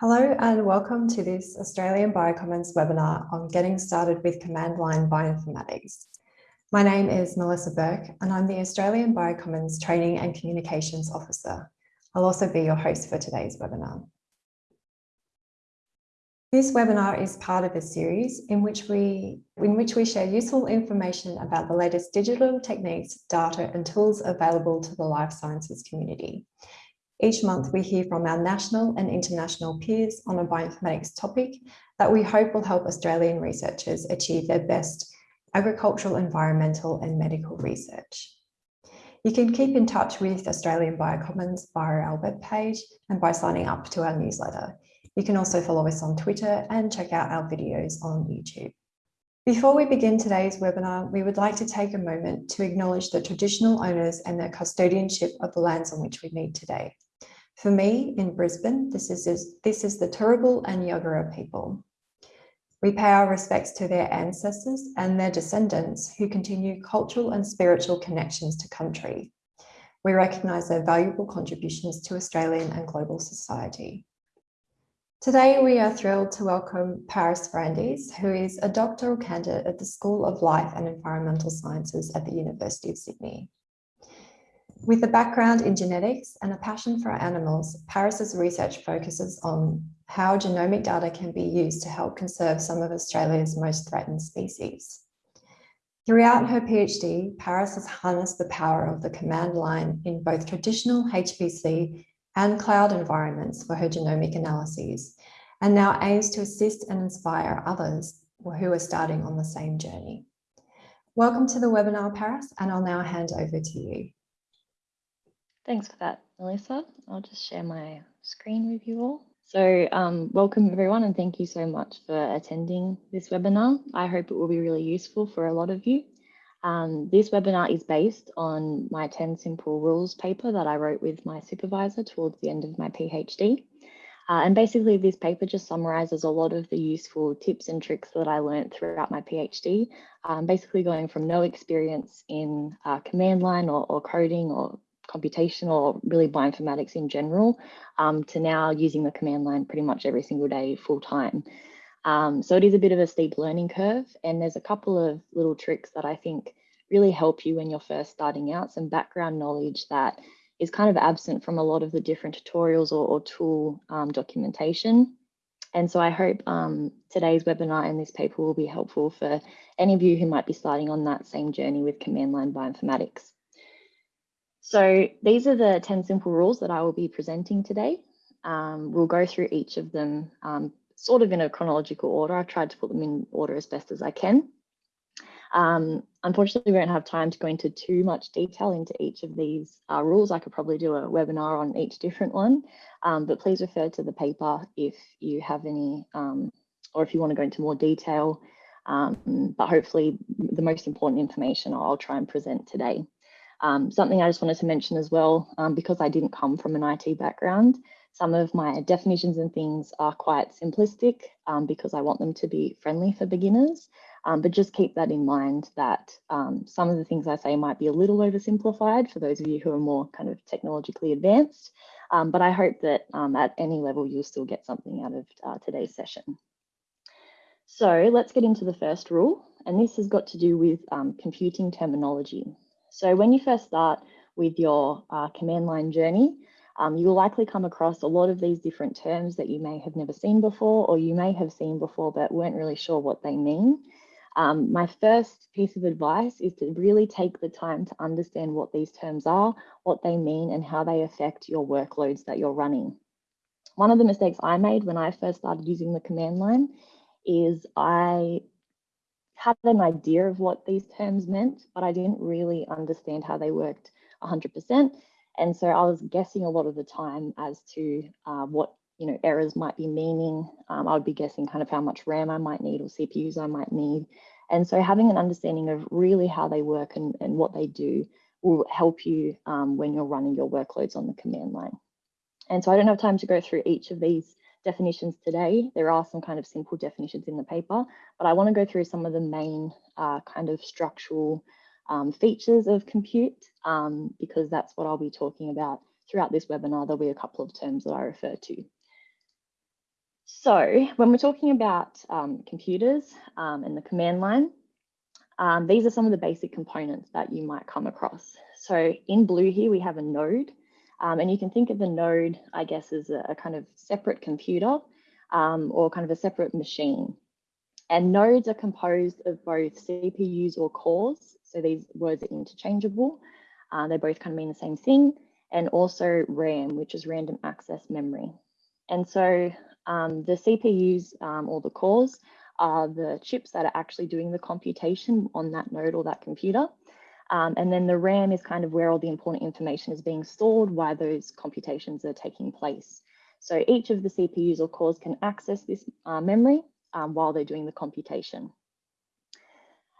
Hello and welcome to this Australian Biocommons webinar on getting started with command line bioinformatics. My name is Melissa Burke and I'm the Australian Biocommons Training and Communications Officer. I'll also be your host for today's webinar. This webinar is part of a series in which we in which we share useful information about the latest digital techniques, data and tools available to the life sciences community. Each month we hear from our national and international peers on a bioinformatics topic that we hope will help Australian researchers achieve their best agricultural, environmental and medical research. You can keep in touch with Australian Biocommons via our webpage and by signing up to our newsletter. You can also follow us on Twitter and check out our videos on YouTube. Before we begin today's webinar, we would like to take a moment to acknowledge the traditional owners and their custodianship of the lands on which we meet today. For me, in Brisbane, this is, this is the Turrbal and Yagara people. We pay our respects to their ancestors and their descendants who continue cultural and spiritual connections to country. We recognise their valuable contributions to Australian and global society. Today, we are thrilled to welcome Parice Brandies, who is a doctoral candidate at the School of Life and Environmental Sciences at the University of Sydney. With a background in genetics and a passion for animals, Parice's research focuses on how genomic data can be used to help conserve some of Australia's most threatened species. Throughout her PhD, Parice has harnessed the power of the command line in both traditional HPC and cloud environments for her genomic analyses, and now aims to assist and inspire others who are starting on the same journey. Welcome to the webinar, Parice, and I'll now hand over to you. Thanks for that, Melissa. I'll just share my screen with you all. So um, welcome everyone and thank you so much for attending this webinar. I hope it will be really useful for a lot of you. Um, this webinar is based on my 10 simple rules paper that I wrote with my supervisor towards the end of my PhD. Uh, and basically this paper just summarizes a lot of the useful tips and tricks that I learned throughout my PhD, um, basically going from no experience in uh, command line or, or coding or computation or really bioinformatics in general um, to now using the command line pretty much every single day full time. Um, so it is a bit of a steep learning curve and there's a couple of little tricks that I think really help you when you're first starting out, some background knowledge that is kind of absent from a lot of the different tutorials or, or tool um, documentation. And so I hope um, today's webinar and this paper will be helpful for any of you who might be starting on that same journey with command line bioinformatics. So these are the 10 simple rules that I will be presenting today. Um, we'll go through each of them um, sort of in a chronological order. I've tried to put them in order as best as I can. Um, unfortunately, we don't have time to go into too much detail into each of these uh, rules. I could probably do a webinar on each different one, um, but please refer to the paper if you have any, um, or if you want to go into more detail. Um, but hopefully the most important information I'll try and present today. Um, something I just wanted to mention as well, um, because I didn't come from an IT background, some of my definitions and things are quite simplistic um, because I want them to be friendly for beginners. Um, but just keep that in mind that um, some of the things I say might be a little oversimplified for those of you who are more kind of technologically advanced. Um, but I hope that at any level you'll still get something out of uh, today's session. So let's get into the first rule. And this has got to do with computing terminology. So when you first start with your uh, command line journey, um, you will likely come across a lot of these different terms that you may have never seen before, or you may have seen before, but weren't really sure what they mean. Um, my first piece of advice is to really take the time to understand what these terms are, what they mean, and how they affect your workloads that you're running. One of the mistakes I made when I first started using the command line is I had an idea of what these terms meant, but I didn't really understand how they worked 100%. And so I was guessing a lot of the time as to uh, what you know errors might be meaning. Um, I would be guessing kind of how much RAM I might need or CPUs I might need. And so having an understanding of really how they work and, and what they do will help you um, when you're running your workloads on the command line. And so I don't have time to go through each of these definitions today. There are some kind of simple definitions in the paper, but I want to go through some of the main uh, kind of structural um, features of compute um, because that's what I'll be talking about throughout this webinar. There'll be a couple of terms that I refer to. So when we're talking about um, computers um, and the command line, um, these are some of the basic components that you might come across. So in blue here, we have a node. Um, and you can think of the node, I guess, as a, a kind of separate computer um, or kind of a separate machine. And nodes are composed of both CPUs or cores. So these words are interchangeable. Uh, they both kind of mean the same thing. And also RAM, which is random access memory. And so um, the CPUs um, or the cores are the chips that are actually doing the computation on that node or that computer. Um, and then the RAM is kind of where all the important information is being stored while those computations are taking place. So each of the CPUs or cores can access this uh, memory um, while they're doing the computation.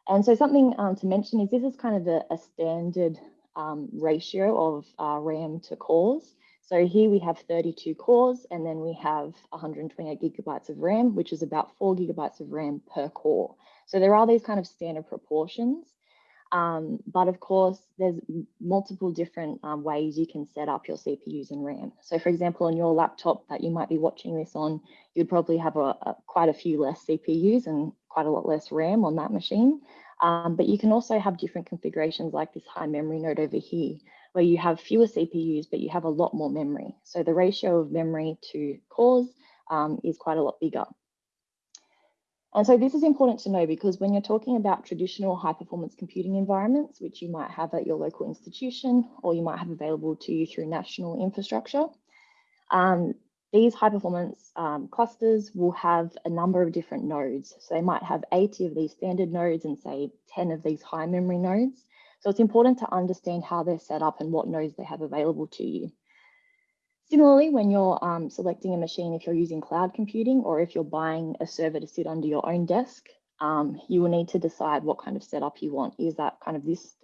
And so something um, to mention is this is kind of a, a standard um, ratio of uh, RAM to cores. So here we have 32 cores and then we have 128 gigabytes of RAM, which is about four gigabytes of RAM per core. So there are these kind of standard proportions. Um, but of course, there's multiple different um, ways you can set up your CPUs and RAM. So for example, on your laptop that you might be watching this on, you'd probably have a, a quite a few less CPUs and quite a lot less RAM on that machine. Um, but you can also have different configurations like this high memory node over here, where you have fewer CPUs, but you have a lot more memory. So the ratio of memory to cores um, is quite a lot bigger. And so this is important to know because when you're talking about traditional high performance computing environments, which you might have at your local institution or you might have available to you through national infrastructure, um, these high performance um, clusters will have a number of different nodes. So they might have 80 of these standard nodes and say 10 of these high memory nodes. So it's important to understand how they're set up and what nodes they have available to you. Similarly, when you're um, selecting a machine, if you're using cloud computing or if you're buying a server to sit under your own desk, um, you will need to decide what kind of setup you want. Is that kind of this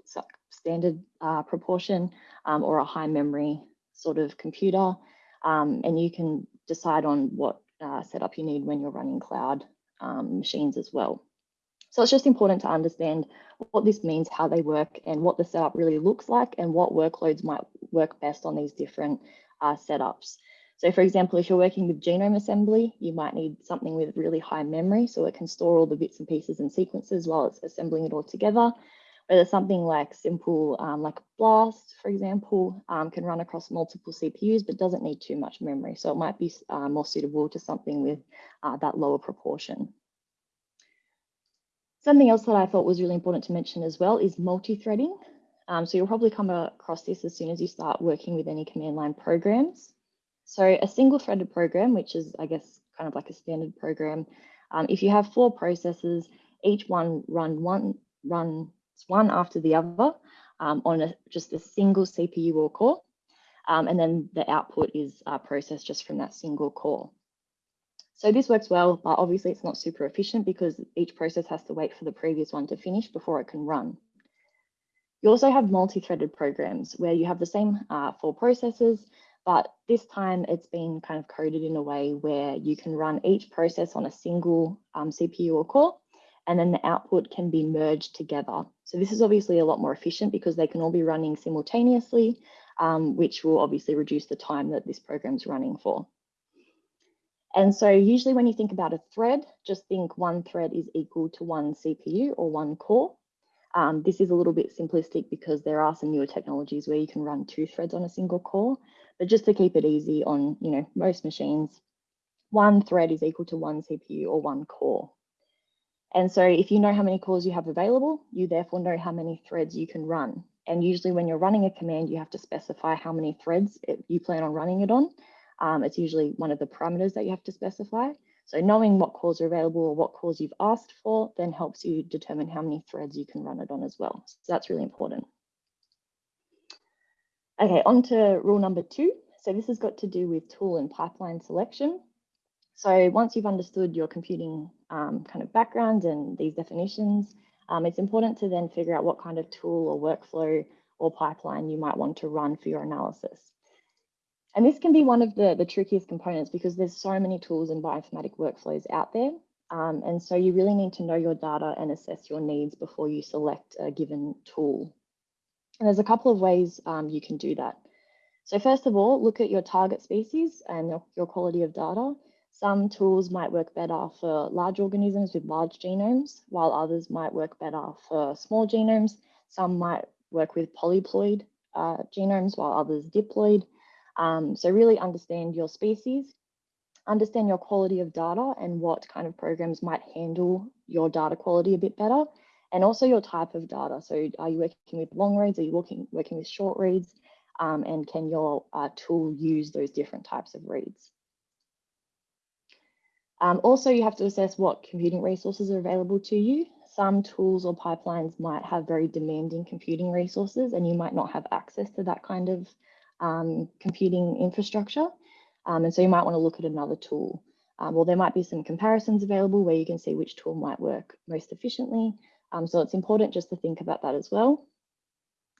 standard uh, proportion um, or a high memory sort of computer? Um, and you can decide on what uh, setup you need when you're running cloud um, machines as well. So it's just important to understand what this means, how they work, and what the setup really looks like, and what workloads might work best on these different uh, setups. So for example, if you're working with genome assembly, you might need something with really high memory so it can store all the bits and pieces and sequences while it's assembling it all together. Whether something like simple, um, like BLAST, for example, um, can run across multiple CPUs, but doesn't need too much memory. So it might be uh, more suitable to something with uh, that lower proportion. Something else that I thought was really important to mention as well is multi-threading. Um, so you'll probably come across this as soon as you start working with any command line programs. So a single threaded program, which is, I guess, kind of like a standard program, um, if you have four processes, each one run one runs one after the other um, on a, just a single CPU or core, um, and then the output is uh, processed just from that single core. So this works well, but obviously it's not super efficient because each process has to wait for the previous one to finish before it can run. You also have multi-threaded programs where you have the same uh, four processes, but this time it's been kind of coded in a way where you can run each process on a single um, CPU or core, and then the output can be merged together. So this is obviously a lot more efficient because they can all be running simultaneously, um, which will obviously reduce the time that this program's running for. And so usually when you think about a thread, just think one thread is equal to one CPU or one core. Um, this is a little bit simplistic because there are some newer technologies where you can run two threads on a single core, but just to keep it easy on you know most machines, one thread is equal to one CPU or one core. And so if you know how many cores you have available, you therefore know how many threads you can run. And usually when you're running a command, you have to specify how many threads it, you plan on running it on. Um, it's usually one of the parameters that you have to specify. So knowing what cores are available or what cores you've asked for then helps you determine how many threads you can run it on as well. So that's really important. Okay, on to rule number two. So this has got to do with tool and pipeline selection. So once you've understood your computing um, kind of background and these definitions, um, it's important to then figure out what kind of tool or workflow or pipeline you might want to run for your analysis. And this can be one of the, the trickiest components because there's so many tools and bioinformatic workflows out there. Um, and so you really need to know your data and assess your needs before you select a given tool. And there's a couple of ways um, you can do that. So first of all, look at your target species and your, your quality of data. Some tools might work better for large organisms with large genomes, while others might work better for small genomes. Some might work with polyploid uh, genomes, while others diploid. Um, so really understand your species, understand your quality of data and what kind of programs might handle your data quality a bit better, and also your type of data. So are you working with long reads? Are you working, working with short reads? Um, and can your uh, tool use those different types of reads? Um, also, you have to assess what computing resources are available to you. Some tools or pipelines might have very demanding computing resources and you might not have access to that kind of um, computing infrastructure. Um, and so you might want to look at another tool. Um, well, there might be some comparisons available where you can see which tool might work most efficiently. Um, so it's important just to think about that as well.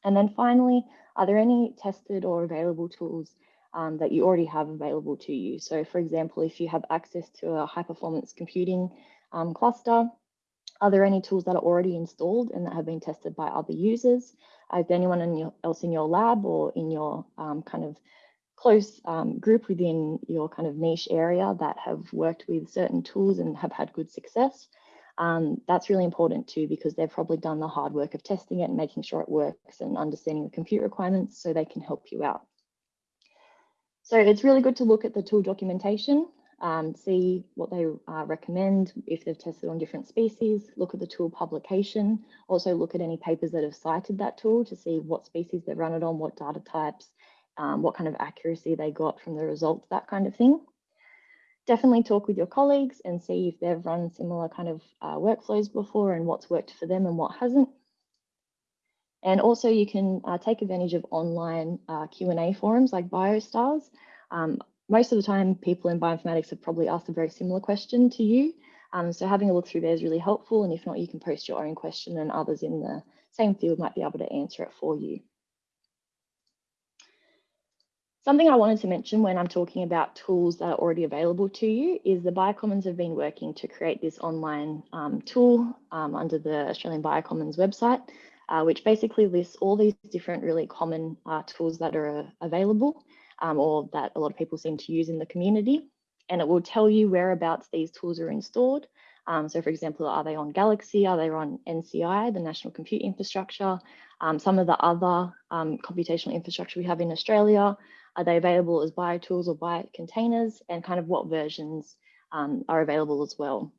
And then finally, are there any tested or available tools um, that you already have available to you. So for example, if you have access to a high performance computing um, cluster, are there any tools that are already installed and that have been tested by other users? Is there anyone in your, else in your lab or in your um, kind of close um, group within your kind of niche area that have worked with certain tools and have had good success? Um, that's really important too because they've probably done the hard work of testing it and making sure it works and understanding the compute requirements so they can help you out. So it's really good to look at the tool documentation, um, see what they uh, recommend, if they've tested on different species, look at the tool publication, also look at any papers that have cited that tool to see what species they've run it on, what data types, um, what kind of accuracy they got from the results, that kind of thing. Definitely talk with your colleagues and see if they've run similar kind of uh, workflows before and what's worked for them and what hasn't. And also you can uh, take advantage of online uh, Q&A forums like BioStars. Um, most of the time, people in bioinformatics have probably asked a very similar question to you. Um, so having a look through there is really helpful. And if not, you can post your own question and others in the same field might be able to answer it for you. Something I wanted to mention when I'm talking about tools that are already available to you is the Biocommons have been working to create this online um, tool um, under the Australian Biocommons website uh, which basically lists all these different really common uh, tools that are uh, available um, or that a lot of people seem to use in the community. And it will tell you whereabouts these tools are installed. Um, so for example, are they on Galaxy? Are they on NCI, the National Compute Infrastructure? Um, some of the other um, computational infrastructure we have in Australia, are they available as BioTools or bio containers? and kind of what versions um, are available as well.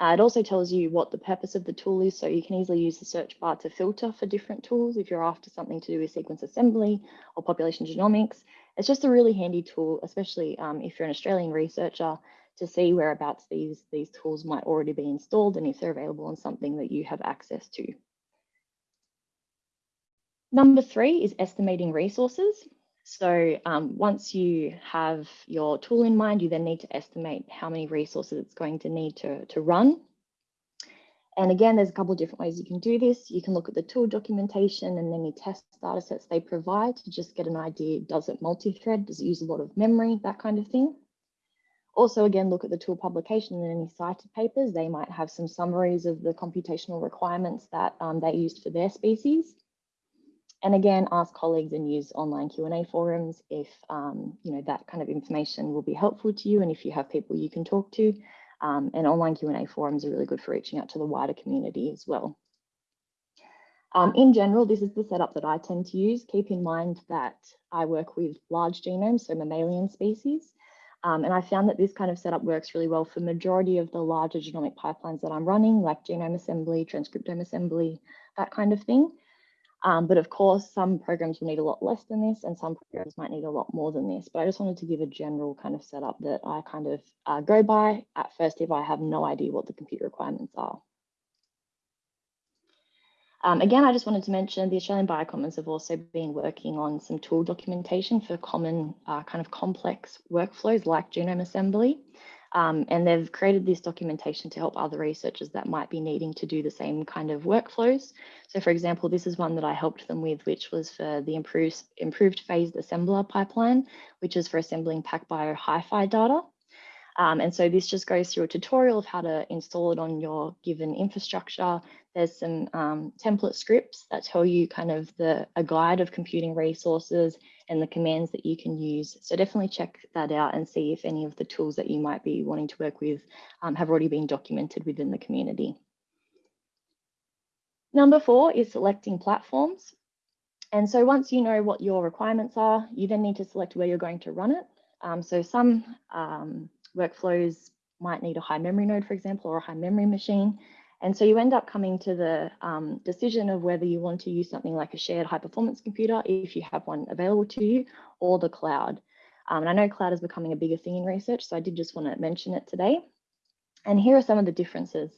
Uh, it also tells you what the purpose of the tool is, so you can easily use the search bar to filter for different tools if you're after something to do with sequence assembly or population genomics. It's just a really handy tool, especially um, if you're an Australian researcher, to see whereabouts these, these tools might already be installed and if they're available on something that you have access to. Number three is estimating resources. So um, once you have your tool in mind, you then need to estimate how many resources it's going to need to, to run. And again, there's a couple of different ways you can do this. You can look at the tool documentation and any test data sets they provide to just get an idea, does it multi-thread, does it use a lot of memory, that kind of thing. Also, again, look at the tool publication and any cited papers. They might have some summaries of the computational requirements that um, they used for their species. And again, ask colleagues and use online Q&A forums if um, you know that kind of information will be helpful to you and if you have people you can talk to. Um, and online Q&A forums are really good for reaching out to the wider community as well. Um, in general, this is the setup that I tend to use. Keep in mind that I work with large genomes, so mammalian species. Um, and I found that this kind of setup works really well for majority of the larger genomic pipelines that I'm running, like genome assembly, transcriptome assembly, that kind of thing. Um, but of course, some programs will need a lot less than this and some programs might need a lot more than this. But I just wanted to give a general kind of setup that I kind of uh, go by at first if I have no idea what the compute requirements are. Um, again, I just wanted to mention the Australian Biocommons have also been working on some tool documentation for common uh, kind of complex workflows like genome assembly. Um, and they've created this documentation to help other researchers that might be needing to do the same kind of workflows. So for example, this is one that I helped them with, which was for the improved, improved phased assembler pipeline, which is for assembling PacBio HiFi data. Um, and so this just goes through a tutorial of how to install it on your given infrastructure, there's some um, template scripts that tell you kind of the a guide of computing resources and the commands that you can use. So definitely check that out and see if any of the tools that you might be wanting to work with um, have already been documented within the community. Number four is selecting platforms. And so once you know what your requirements are, you then need to select where you're going to run it. Um, so some um, workflows might need a high memory node, for example, or a high memory machine. And so you end up coming to the um, decision of whether you want to use something like a shared high performance computer, if you have one available to you, or the cloud. Um, and I know cloud is becoming a bigger thing in research, so I did just want to mention it today. And here are some of the differences.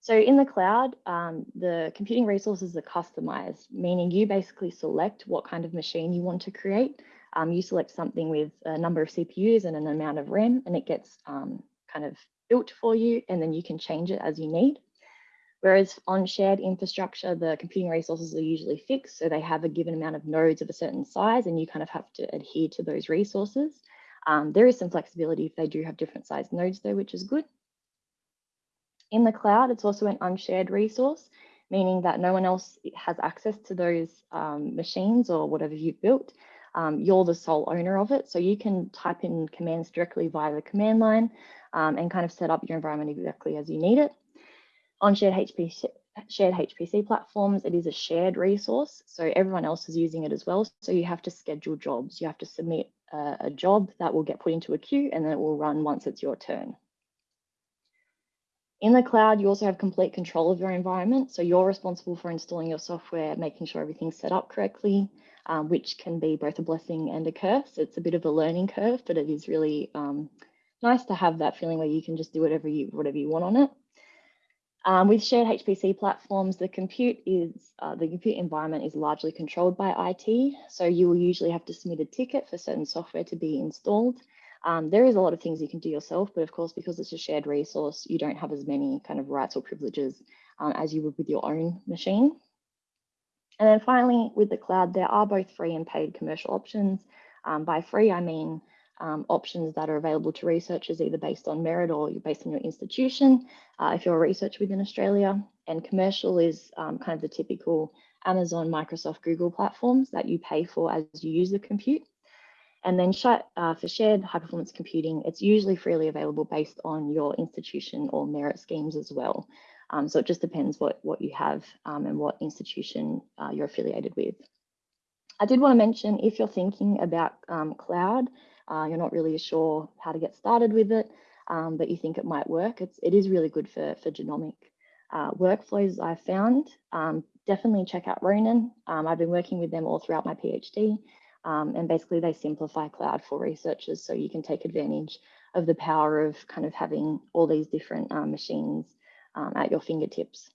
So in the cloud, um, the computing resources are customized, meaning you basically select what kind of machine you want to create. Um, you select something with a number of CPUs and an amount of RAM, and it gets um, kind of built for you, and then you can change it as you need. Whereas on shared infrastructure, the computing resources are usually fixed. So they have a given amount of nodes of a certain size and you kind of have to adhere to those resources. Um, there is some flexibility if they do have different size nodes though, which is good. In the cloud, it's also an unshared resource, meaning that no one else has access to those um, machines or whatever you've built. Um, you're the sole owner of it. So you can type in commands directly via the command line um, and kind of set up your environment exactly as you need it. On shared HPC, shared HPC platforms, it is a shared resource. So everyone else is using it as well. So you have to schedule jobs. You have to submit a, a job that will get put into a queue and then it will run once it's your turn. In the cloud, you also have complete control of your environment. So you're responsible for installing your software, making sure everything's set up correctly, um, which can be both a blessing and a curse. It's a bit of a learning curve, but it is really um, nice to have that feeling where you can just do whatever you whatever you want on it. Um, with shared HPC platforms, the compute is uh, the compute environment is largely controlled by IT. So you will usually have to submit a ticket for certain software to be installed. Um, there is a lot of things you can do yourself, but of course, because it's a shared resource, you don't have as many kind of rights or privileges um, as you would with your own machine. And then finally, with the cloud, there are both free and paid commercial options. Um, by free, I mean um, options that are available to researchers either based on merit or you're based on your institution uh, if you're a researcher within Australia. And commercial is um, kind of the typical Amazon, Microsoft, Google platforms that you pay for as you use the compute. And then uh, for shared high performance computing, it's usually freely available based on your institution or merit schemes as well. Um, so it just depends what, what you have um, and what institution uh, you're affiliated with. I did want to mention if you're thinking about um, cloud, uh, you're not really sure how to get started with it, um, but you think it might work, it's, it is really good for, for genomic uh, workflows I've found. Um, definitely check out Ronin. Um, I've been working with them all throughout my PhD. Um, and basically they simplify cloud for researchers so you can take advantage of the power of kind of having all these different uh, machines um, at your fingertips.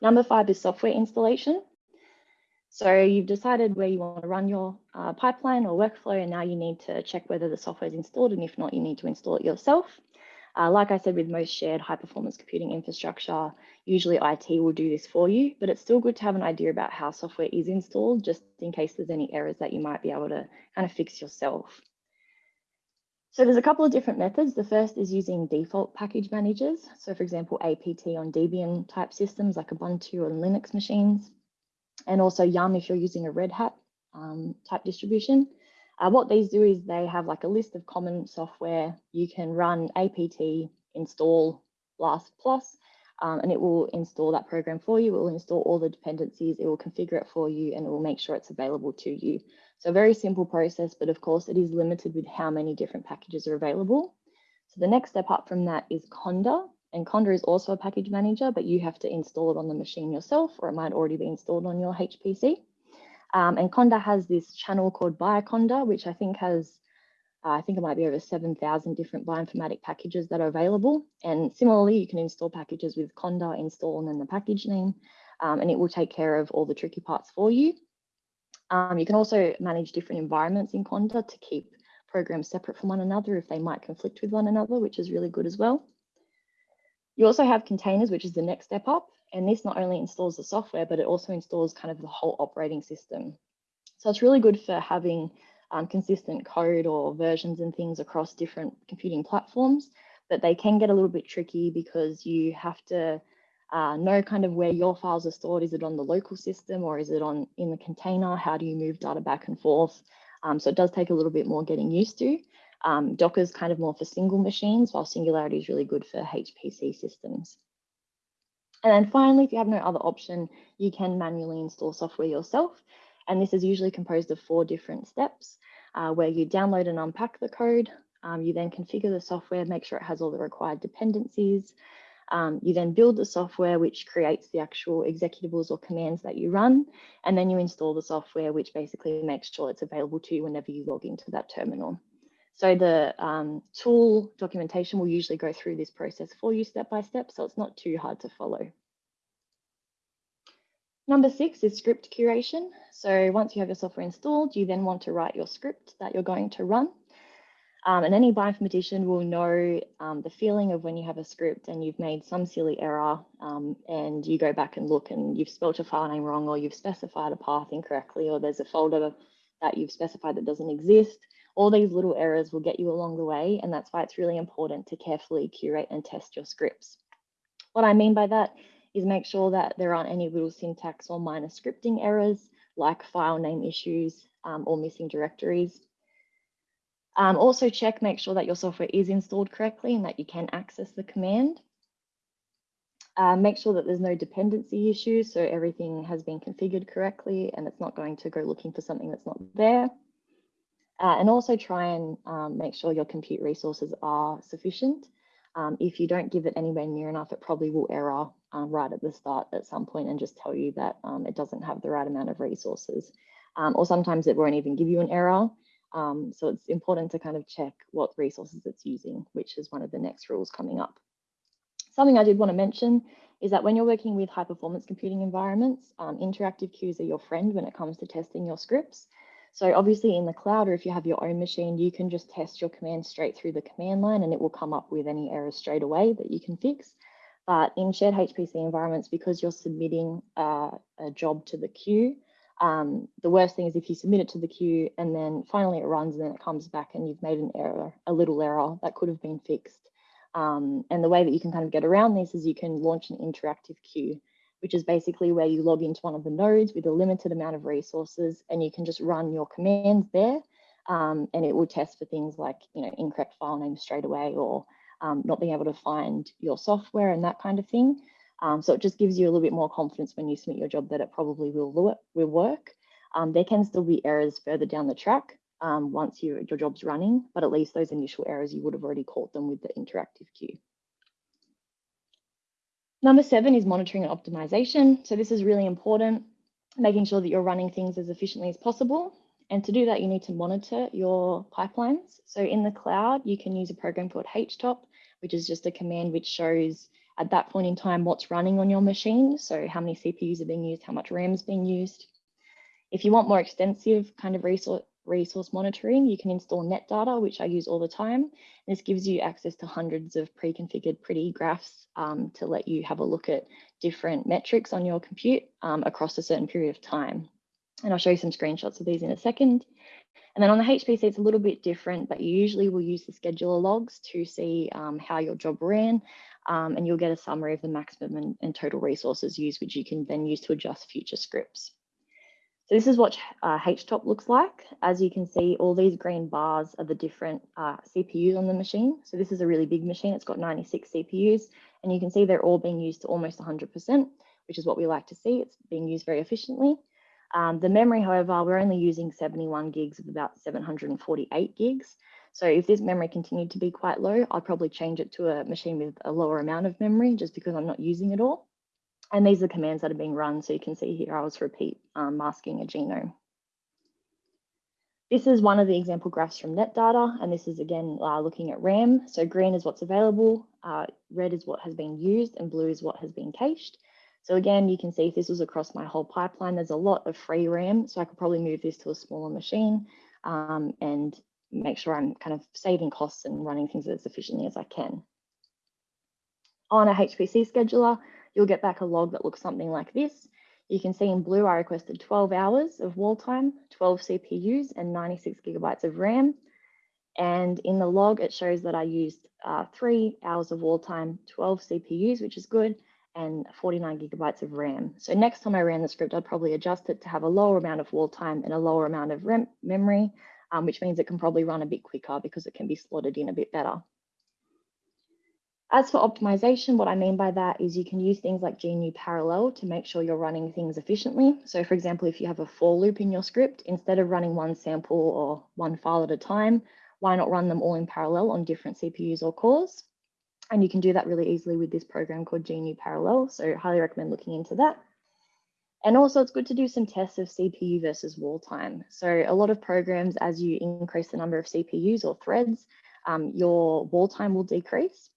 Number five is software installation. So you've decided where you want to run your uh, pipeline or workflow, and now you need to check whether the software is installed, and if not, you need to install it yourself. Uh, like I said, with most shared high performance computing infrastructure, usually IT will do this for you, but it's still good to have an idea about how software is installed, just in case there's any errors that you might be able to kind of fix yourself. So there's a couple of different methods. The first is using default package managers. So for example, APT on Debian type systems like Ubuntu or Linux machines and also Yum if you're using a Red Hat um, type distribution. Uh, what these do is they have like a list of common software. You can run apt install blast plus, um, and it will install that program for you. It will install all the dependencies. It will configure it for you, and it will make sure it's available to you. So very simple process, but of course it is limited with how many different packages are available. So the next step up from that is Conda. And Conda is also a package manager, but you have to install it on the machine yourself, or it might already be installed on your HPC. Um, and Conda has this channel called Bioconda, which I think has, uh, I think it might be over 7,000 different bioinformatic packages that are available. And similarly, you can install packages with Conda install and then the package name, um, and it will take care of all the tricky parts for you. Um, you can also manage different environments in Conda to keep programs separate from one another if they might conflict with one another, which is really good as well. You also have containers, which is the next step up. And this not only installs the software, but it also installs kind of the whole operating system. So it's really good for having um, consistent code or versions and things across different computing platforms. but they can get a little bit tricky because you have to uh, know kind of where your files are stored. Is it on the local system or is it on in the container? How do you move data back and forth? Um, so it does take a little bit more getting used to. Um, Docker is kind of more for single machines, while Singularity is really good for HPC systems. And then finally, if you have no other option, you can manually install software yourself. And this is usually composed of four different steps uh, where you download and unpack the code. Um, you then configure the software, make sure it has all the required dependencies. Um, you then build the software, which creates the actual executables or commands that you run. And then you install the software, which basically makes sure it's available to you whenever you log into that terminal. So the um, tool documentation will usually go through this process for you step by step, so it's not too hard to follow. Number six is script curation. So once you have your software installed, you then want to write your script that you're going to run. Um, and any bioinformatician will know um, the feeling of when you have a script and you've made some silly error um, and you go back and look and you've spelled a file name wrong or you've specified a path incorrectly or there's a folder that you've specified that doesn't exist. All these little errors will get you along the way and that's why it's really important to carefully curate and test your scripts. What I mean by that is make sure that there aren't any little syntax or minor scripting errors like file name issues um, or missing directories. Um, also check, make sure that your software is installed correctly and that you can access the command. Uh, make sure that there's no dependency issues, so everything has been configured correctly and it's not going to go looking for something that's not there. Uh, and also try and um, make sure your compute resources are sufficient. Um, if you don't give it anywhere near enough, it probably will error um, right at the start at some point and just tell you that um, it doesn't have the right amount of resources. Um, or sometimes it won't even give you an error. Um, so it's important to kind of check what resources it's using, which is one of the next rules coming up. Something I did want to mention is that when you're working with high performance computing environments, interactive queues are your friend when it comes to testing your scripts. So obviously in the cloud, or if you have your own machine, you can just test your command straight through the command line and it will come up with any errors straight away that you can fix. But in shared HPC environments, because you're submitting uh, a job to the queue, um, the worst thing is if you submit it to the queue and then finally it runs and then it comes back and you've made an error, a little error that could have been fixed. Um, and the way that you can kind of get around this is you can launch an interactive queue which is basically where you log into one of the nodes with a limited amount of resources and you can just run your commands there um, and it will test for things like you know incorrect file names straight away or um, not being able to find your software and that kind of thing. Um, so it just gives you a little bit more confidence when you submit your job that it probably will, will work. Um, there can still be errors further down the track um, once you, your job's running, but at least those initial errors, you would have already caught them with the interactive queue. Number seven is monitoring and optimization. So this is really important, making sure that you're running things as efficiently as possible. And to do that, you need to monitor your pipelines. So in the cloud, you can use a program called htop, which is just a command which shows at that point in time what's running on your machine. So how many CPUs are being used, how much RAM is being used. If you want more extensive kind of resource, resource monitoring, you can install NetData, which I use all the time. This gives you access to hundreds of pre-configured pretty graphs um, to let you have a look at different metrics on your compute um, across a certain period of time. And I'll show you some screenshots of these in a second. And then on the HPC, it's a little bit different, but you usually will use the scheduler logs to see um, how your job ran, um, and you'll get a summary of the maximum and, and total resources used, which you can then use to adjust future scripts. So this is what uh, HTOP looks like. As you can see, all these green bars are the different uh, CPUs on the machine. So this is a really big machine. It's got 96 CPUs, and you can see they're all being used to almost 100%, which is what we like to see. It's being used very efficiently. Um, the memory, however, we're only using 71 gigs of about 748 gigs. So if this memory continued to be quite low, I'd probably change it to a machine with a lower amount of memory just because I'm not using it all. And these are the commands that are being run. So you can see here, I was repeat um, masking a genome. This is one of the example graphs from NetData, and this is again uh, looking at RAM. So green is what's available, uh, red is what has been used, and blue is what has been cached. So again, you can see if this was across my whole pipeline, there's a lot of free RAM, so I could probably move this to a smaller machine um, and make sure I'm kind of saving costs and running things as efficiently as I can. On a HPC scheduler, you'll get back a log that looks something like this. You can see in blue, I requested 12 hours of wall time, 12 CPUs and 96 gigabytes of RAM. And in the log, it shows that I used uh, three hours of wall time, 12 CPUs, which is good, and 49 gigabytes of RAM. So next time I ran the script, I'd probably adjust it to have a lower amount of wall time and a lower amount of RAM memory, um, which means it can probably run a bit quicker because it can be slotted in a bit better. As for optimization, what I mean by that is you can use things like GNU Parallel to make sure you're running things efficiently. So for example, if you have a for loop in your script, instead of running one sample or one file at a time, why not run them all in parallel on different CPUs or cores? And you can do that really easily with this program called GNU Parallel. So highly recommend looking into that. And also it's good to do some tests of CPU versus wall time. So a lot of programs, as you increase the number of CPUs or threads, um, your wall time will decrease.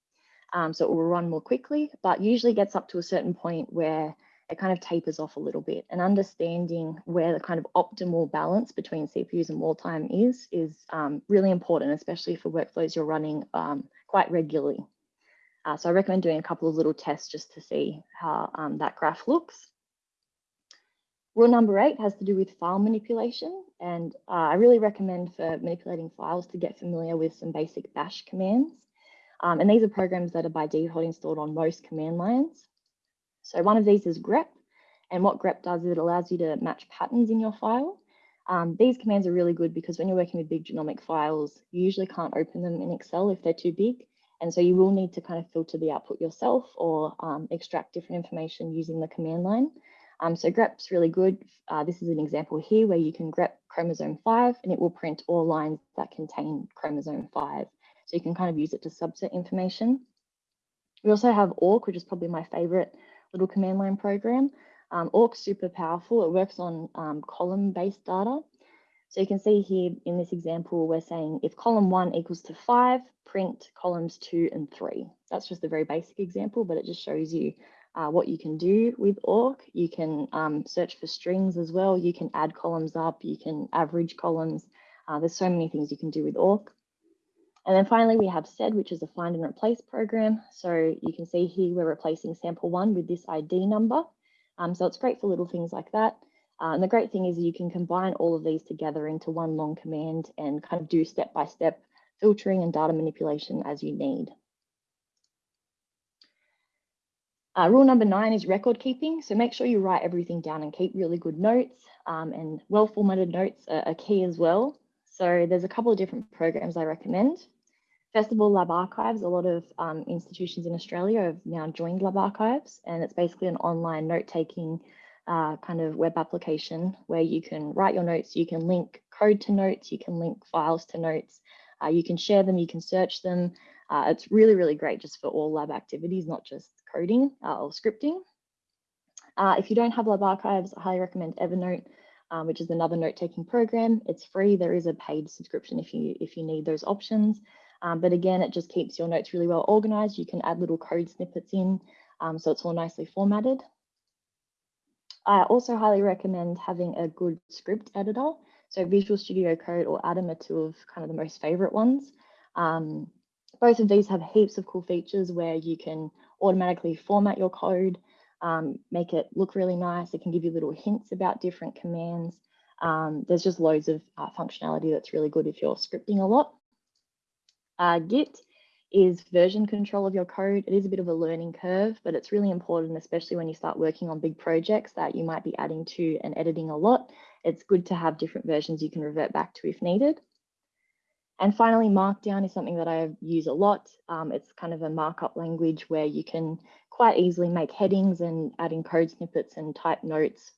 Um, so it will run more quickly, but usually gets up to a certain point where it kind of tapers off a little bit and understanding where the kind of optimal balance between CPUs and wall time is, is um, really important, especially for workflows you're running um, quite regularly. Uh, so I recommend doing a couple of little tests just to see how um, that graph looks. Rule number eight has to do with file manipulation. And uh, I really recommend for manipulating files to get familiar with some basic bash commands. Um, and these are programs that are by default installed on most command lines. So one of these is grep. And what grep does is it allows you to match patterns in your file. Um, these commands are really good because when you're working with big genomic files, you usually can't open them in Excel if they're too big. And so you will need to kind of filter the output yourself or um, extract different information using the command line. Um, so grep's really good. Uh, this is an example here where you can grep chromosome 5 and it will print all lines that contain chromosome 5. So you can kind of use it to subset information. We also have awk, which is probably my favorite little command line program. Um, awk's super powerful. It works on um, column-based data. So you can see here in this example, we're saying if column one equals to five, print columns two and three. That's just a very basic example, but it just shows you uh, what you can do with awk. You can um, search for strings as well. You can add columns up. You can average columns. Uh, there's so many things you can do with awk. And then finally, we have SED, which is a find and replace program. So you can see here we're replacing sample one with this ID number. Um, so it's great for little things like that. Uh, and the great thing is you can combine all of these together into one long command and kind of do step-by-step -step filtering and data manipulation as you need. Uh, rule number nine is record keeping. So make sure you write everything down and keep really good notes um, and well-formatted notes are, are, key as well. So there's a couple of different programs I recommend. First of all, LabArchives. A lot of um, institutions in Australia have now joined Lab Archives, and it's basically an online note-taking uh, kind of web application where you can write your notes, you can link code to notes, you can link files to notes, uh, you can share them, you can search them. Uh, it's really, really great just for all lab activities, not just coding uh, or scripting. Uh, if you don't have Lab Archives, I highly recommend Evernote, um, which is another note-taking program. It's free. There is a paid subscription if you if you need those options. Um, but again, it just keeps your notes really well organized. You can add little code snippets in, um, so it's all nicely formatted. I also highly recommend having a good script editor. So Visual Studio Code or Atom are two of kind of the most favorite ones. Um, both of these have heaps of cool features where you can automatically format your code, um, make it look really nice. It can give you little hints about different commands. Um, there's just loads of uh, functionality that's really good if you're scripting a lot. Uh, Git is version control of your code. It is a bit of a learning curve, but it's really important, especially when you start working on big projects that you might be adding to and editing a lot. It's good to have different versions you can revert back to if needed. And finally, Markdown is something that I use a lot. Um, it's kind of a markup language where you can quite easily make headings and add in code snippets and type notes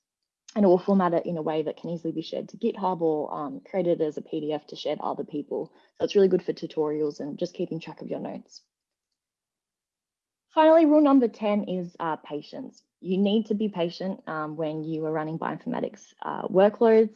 and will format it in a way that can easily be shared to GitHub or um, created as a PDF to share to other people. So it's really good for tutorials and just keeping track of your notes. Finally, rule number 10 is uh, patience. You need to be patient um, when you are running bioinformatics uh, workloads.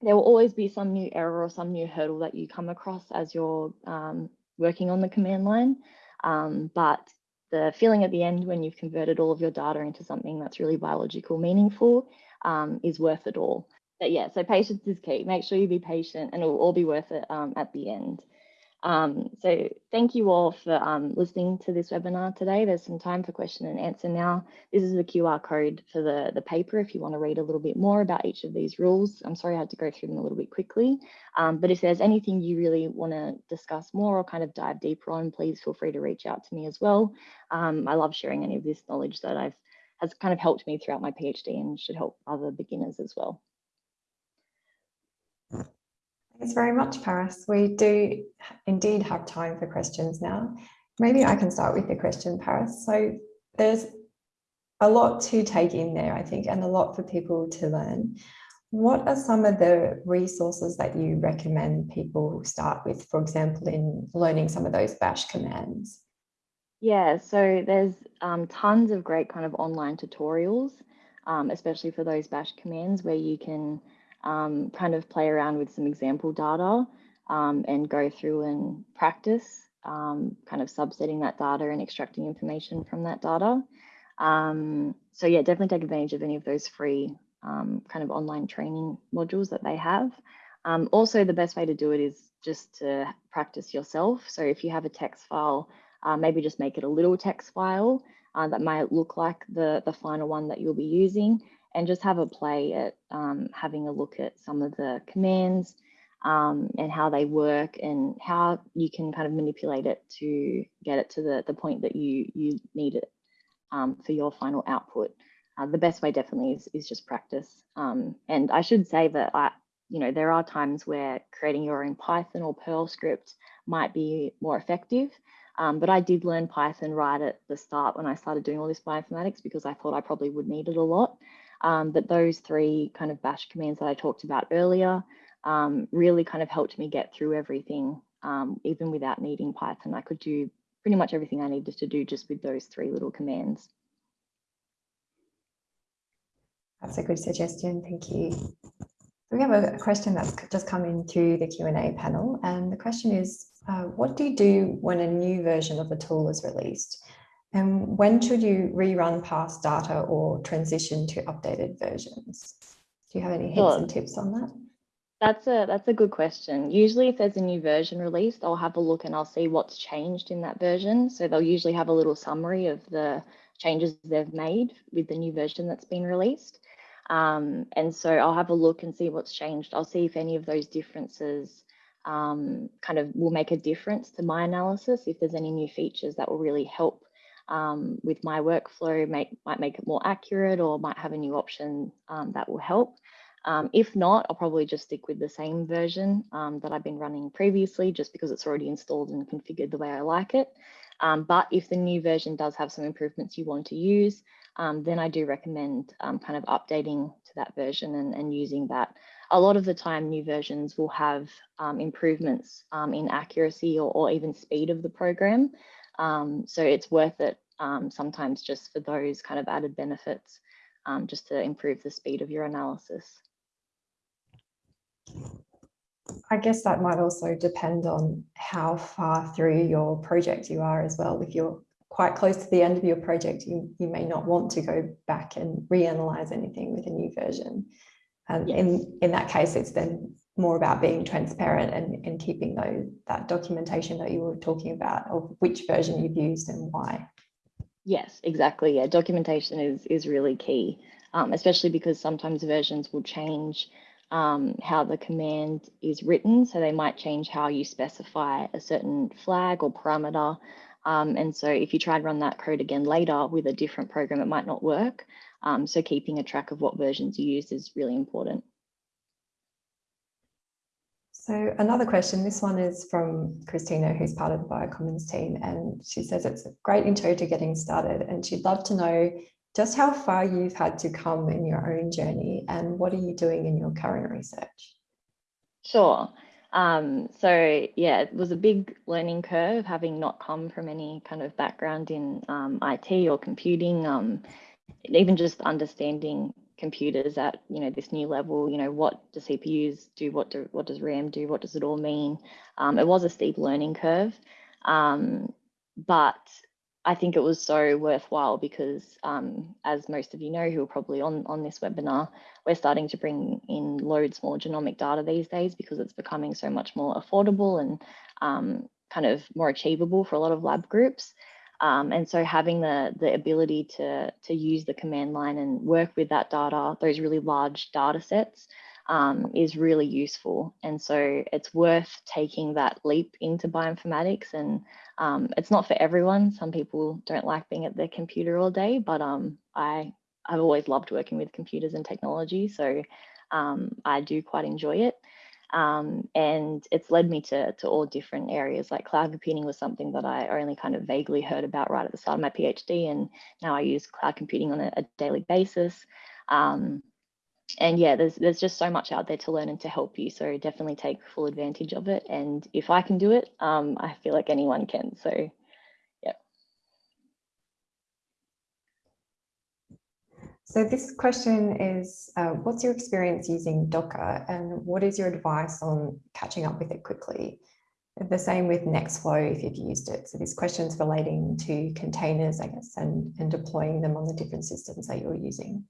There will always be some new error or some new hurdle that you come across as you're um, working on the command line. Um, but the feeling at the end when you've converted all of your data into something that's really biological meaningful um, is worth it all. But yeah, so patience is key. Make sure you be patient and it will all be worth it um, at the end. Um, so thank you all for um, listening to this webinar today. There's some time for question and answer now. This is the QR code for the, the paper if you want to read a little bit more about each of these rules. I'm sorry I had to go through them a little bit quickly, um, but if there's anything you really want to discuss more or kind of dive deeper on, please feel free to reach out to me as well. Um, I love sharing any of this knowledge that I've has kind of helped me throughout my PhD and should help other beginners as well. Thanks very much, Parice. We do indeed have time for questions now. Maybe I can start with the question, Parice. So there's a lot to take in there, I think, and a lot for people to learn. What are some of the resources that you recommend people start with, for example, in learning some of those bash commands? Yeah, so there's um, tons of great kind of online tutorials, um, especially for those bash commands where you can um, kind of play around with some example data um, and go through and practice um, kind of subsetting that data and extracting information from that data. Um, so yeah, definitely take advantage of any of those free kind of online training modules that they have. Also, the best way to do it is just to practice yourself. So if you have a text file, uh, maybe just make it a little text file uh, that might look like the, the final one that you'll be using and just have a play at um, having a look at some of the commands um, and how they work and how you can kind of manipulate it to get it to the, the point that you, you need it um, for your final output. Uh, the best way definitely is, is just practice. Um, and I should say that I, you know, there are times where creating your own Python or Perl script might be more effective. Um, but I did learn Python right at the start when I started doing all this bioinformatics because I thought I probably would need it a lot. Um, but those three kind of bash commands that I talked about earlier um, really kind of helped me get through everything, um, even without needing Python. I could do pretty much everything I needed to do just with those three little commands. That's a good suggestion, thank you. We have a question that's just come into the Q&A panel and the question is, uh, what do you do when a new version of a tool is released? And when should you rerun past data or transition to updated versions? Do you have any hints sure. and tips on that? That's a that's a good question. Usually if there's a new version released, I'll have a look and I'll see what's changed in that version. So they'll usually have a little summary of the changes they've made with the new version that's been released. Um, and so I'll have a look and see what's changed. I'll see if any of those differences um, kind of will make a difference to my analysis, if there's any new features that will really help um, with my workflow make, might make it more accurate or might have a new option um, that will help. Um, if not, I'll probably just stick with the same version um, that I've been running previously just because it's already installed and configured the way I like it. Um, but if the new version does have some improvements you want to use, um, then I do recommend kind of updating to that version and, and, using that. A lot of the time, new versions will have improvements in accuracy or, or even speed of the program. Um, so it's worth it um, sometimes just for those kind of added benefits, um, just to improve the speed of your analysis. I guess that might also depend on how far through your project you are as well. If you're quite close to the end of your project, you, you may not want to go back and reanalyze anything with a new version. And yes. in, in that case, it's then more about being transparent and, and keeping those, that documentation that you were talking about of which version you've used and why. Yes, exactly. Yeah, documentation is, is really key, um, especially because sometimes versions will change um, how the command is written. So they might change how you specify a certain flag or parameter. Um, and so if you try and run that code again later with a different program, it might not work. Um, so keeping a track of what versions you use is really important. So another question, this one is from Christina, who's part of the Biocommons team, and she says it's a great intro to getting started, and she'd love to know just how far you've had to come in your own journey and what are you doing in your current research? Sure. Um, so yeah, it was a big learning curve having not come from any kind of background in um, IT or computing, um, even just understanding computers at you know this new level you know what do cpus do what do what does ram do what does it all mean um, it was a steep learning curve um, but i think it was so worthwhile because um, as most of you know who are probably on on this webinar we're starting to bring in loads more genomic data these days because it's becoming so much more affordable and um, kind of more achievable for a lot of lab groups. Um, and so having the, the ability to, to use the command line and work with that data, those really large data sets, um, is really useful. And so it's worth taking that leap into bioinformatics. And um, it's not for everyone. Some people don't like being at their computer all day, but um, I, I've always loved working with computers and technology. So um, I do quite enjoy it. Um, and it's led me to, to all different areas like cloud computing was something that I only kind of vaguely heard about right at the start of my PhD and now I use cloud computing on a, a daily basis. Um, and yeah, there's there's just so much out there to learn and to help you. So definitely take full advantage of it. And if I can do it, um, I feel like anyone can. So yeah. So this question is, uh, what's your experience using Docker and what is your advice on catching up with it quickly? The same with Nextflow if you've used it. So these questions relating to containers, I guess, and, and deploying them on the different systems that you're using.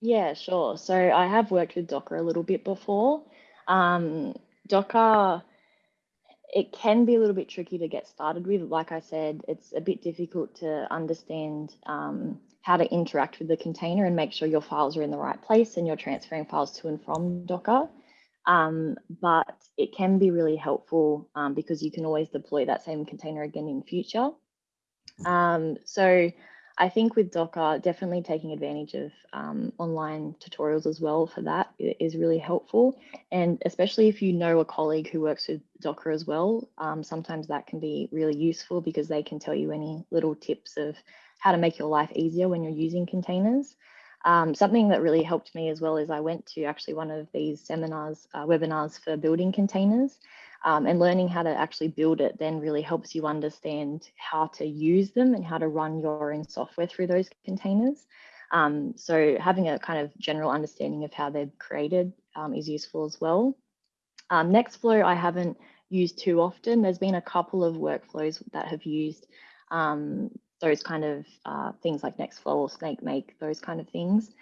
Yeah, sure. So I have worked with Docker a little bit before. Um, Docker, it can be a little bit tricky to get started with. Like I said, it's a bit difficult to understand um, how to interact with the container and make sure your files are in the right place and you're transferring files to and from Docker. Um, but it can be really helpful um, because you can always deploy that same container again in future. Um, so I think with Docker, definitely taking advantage of um, online tutorials as well for that is really helpful. And especially if you know a colleague who works with Docker as well, um, sometimes that can be really useful because they can tell you any little tips of how to make your life easier when you're using containers. Um, something that really helped me as well is I went to actually one of these seminars, uh, webinars for building containers. Um, and learning how to actually build it then really helps you understand how to use them and how to run your own software through those containers. Um, so having a kind of general understanding of how they're created um, is useful as well. Um, Nextflow I haven't used too often. There's been a couple of workflows that have used um, those kind of uh, things like Nextflow or SnakeMake, those kind of things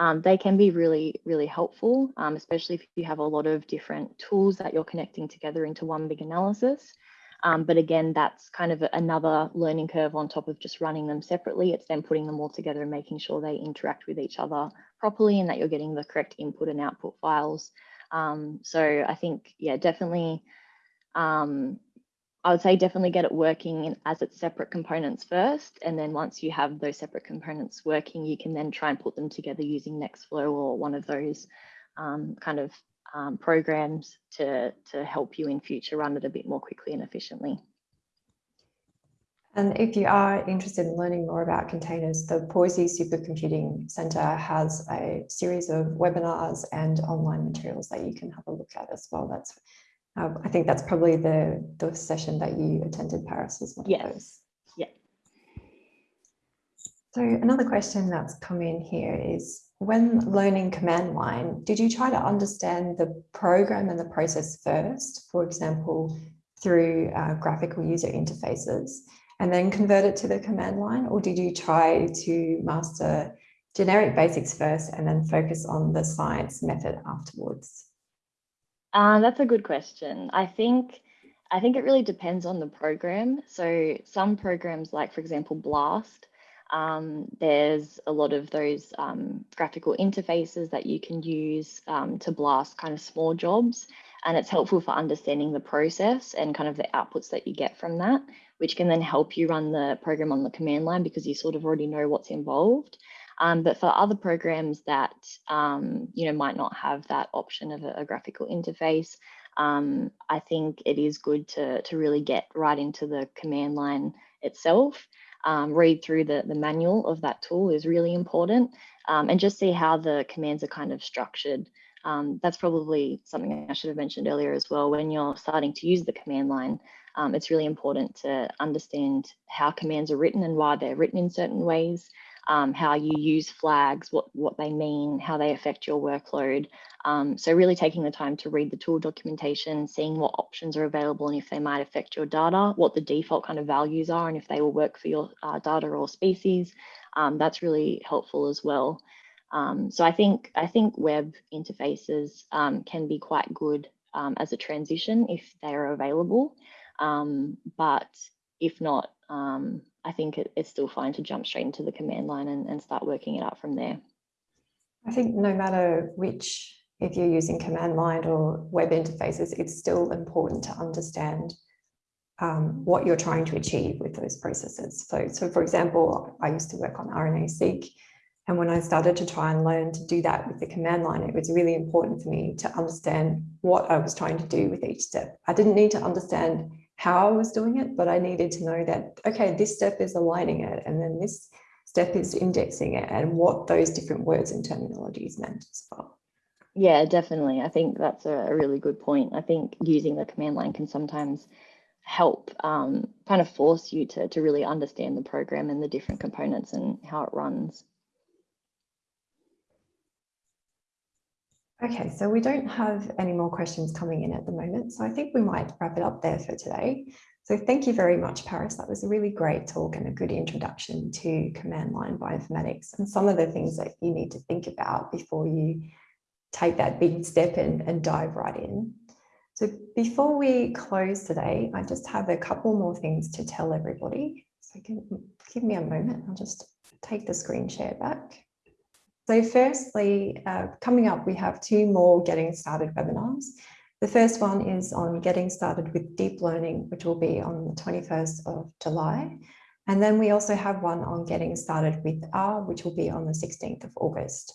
um, they can be really, really helpful, um, especially if you have a lot of different tools that you're connecting together into one big analysis. Um, but again, that's kind of another learning curve on top of just running them separately. It's then putting them all together and making sure they interact with each other properly and that you're getting the correct input and output files. Um, so I think, yeah, definitely um, I would say definitely get it working as its separate components first. And then once you have those separate components working, you can then try and put them together using Nextflow or one of those um, kind of um, programs to, to help you in future run it a bit more quickly and efficiently. And if you are interested in learning more about containers, the Pawsey Supercomputing Centre has a series of webinars and online materials that you can have a look at as well. That's um, I think that's probably the, the session that you attended, Parice, was one yes. of those. Yeah. So another question that's come in here is, when learning command line, did you try to understand the program and the process first, for example, through uh, graphical user interfaces, and then convert it to the command line? Or did you try to master generic basics first and then focus on the science method afterwards? Uh, that's a good question. I think I think it really depends on the program. So some programs, like for example, Blast, um, there's a lot of those um, graphical interfaces that you can use um, to blast kind of small jobs. And it's helpful for understanding the process and kind of the outputs that you get from that, which can then help you run the program on the command line because you sort of already know what's involved. Um, but for other programs that um, you know might not have that option of a, a graphical interface, um, I think it is good to, to really get right into the command line itself. Um, read through the, the manual of that tool is really important um, and just see how the commands are kind of structured. Um, that's probably something I should have mentioned earlier as well. When you're starting to use the command line, it's really important to understand how commands are written and why they're written in certain ways um, how you use flags, what, what they mean, how they affect your workload. Um, so really taking the time to read the tool documentation, seeing what options are available and if they might affect your data, what the default kind of values are and if they will work for your uh, data or species. Um, that's really helpful as well. Um, so I think I think web interfaces um, can be quite good um, as a transition if they are available. But if not, um, I think it, it's still fine to jump straight into the command line and, and start working it out from there. I think no matter which, if you're using command line or web interfaces, it's still important to understand um, what you're trying to achieve with those processes. So, so for example, I used to work on RNA-seq, and when I started to try and learn to do that with the command line, it was really important for me to understand what I was trying to do with each step. I didn't need to understand how I was doing it, but I needed to know that, okay, this step is aligning it, and then this step is indexing it, and what those different words and terminologies meant as well. Yeah, definitely. I think that's a, really good point. I think using the command line can sometimes help um, kind of force you to, to really understand the program and the different components and how it runs. Okay, so we don't have any more questions coming in at the moment, so I think we might wrap it up there for today. So thank you very much, Parice. That was a really great talk and a good introduction to command line bioinformatics and some of the things that you need to think about before you take that big step and, and dive right in. So before we close today, I just have a couple more things to tell everybody. So give, give me a moment, I'll just take the screen share back. So firstly, uh, coming up, we have two more getting started webinars. The first one is on getting started with deep learning, which will be on the 21st of July. And then we also have one on getting started with R, which will be on the 16th of August.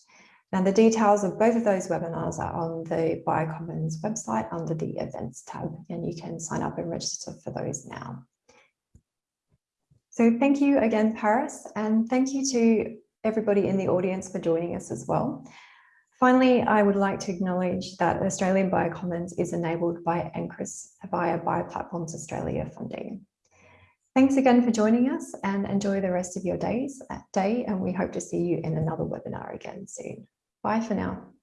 Now the details of both of those webinars are on the Biocommons website under the events tab, and you can sign up and register for those now. So thank you again, Parice, and thank you to everybody in the audience for joining us as well. Finally, I would like to acknowledge that Australian Biocommons is enabled by NCRIS via Bioplatforms Australia funding. Thanks again for joining us and enjoy the rest of your days, day and we hope to see you in another webinar again soon. Bye for now.